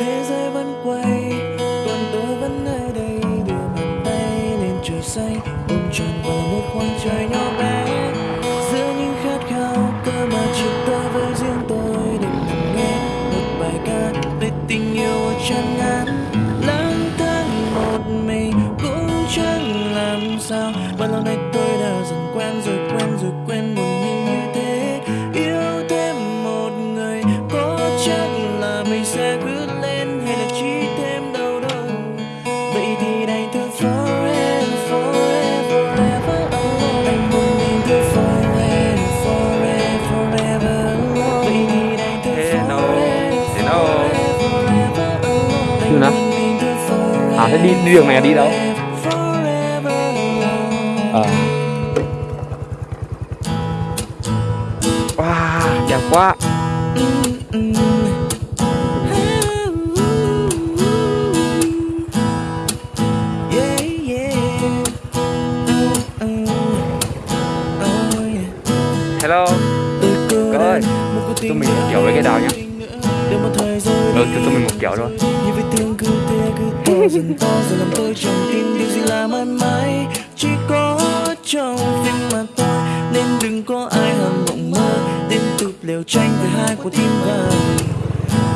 thế giới vẫn quay, còn tôi vẫn ở đây. Đưa bàn tay lên trời xanh ôm trọn vào một khoảng trời nhỏ bé. Giữa những khát khao cơ mà chỉ tôi với riêng tôi. Để nằm nghe một bài ca về tình yêu chân ngắn lang thang một mình cũng chẳng làm sao. Bao lâu nay tôi đã dần quen rồi đâu, hello. Như nào? À thế đi, đi đường này là đi đâu? à, Wow, đẹp quá Hello Cậu ơi, tụi mình kiểu với cái đào nhá. Rồi, cho tôi mình một chậu rồi Chỉ có trong tim mà thôi Nên đừng có ai hằng mộng mơ Đến tụt liều tranh với hai của tim vàng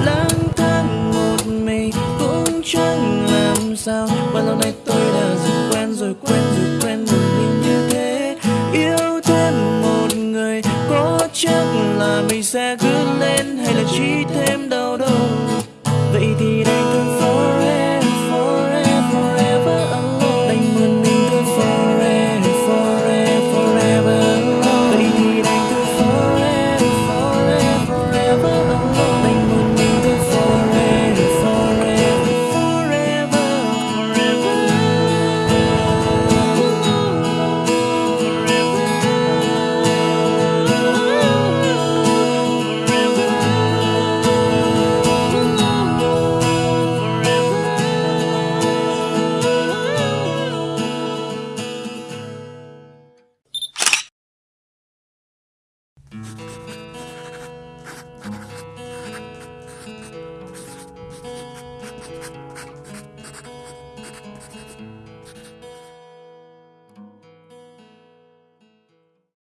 Lang thang một mình cũng chẳng làm sao. Bao lâu nay tôi đã dần quen rồi quen rồi quen một mình như thế. Yêu thêm một người có chắc là mình sẽ cứ lên hay là chỉ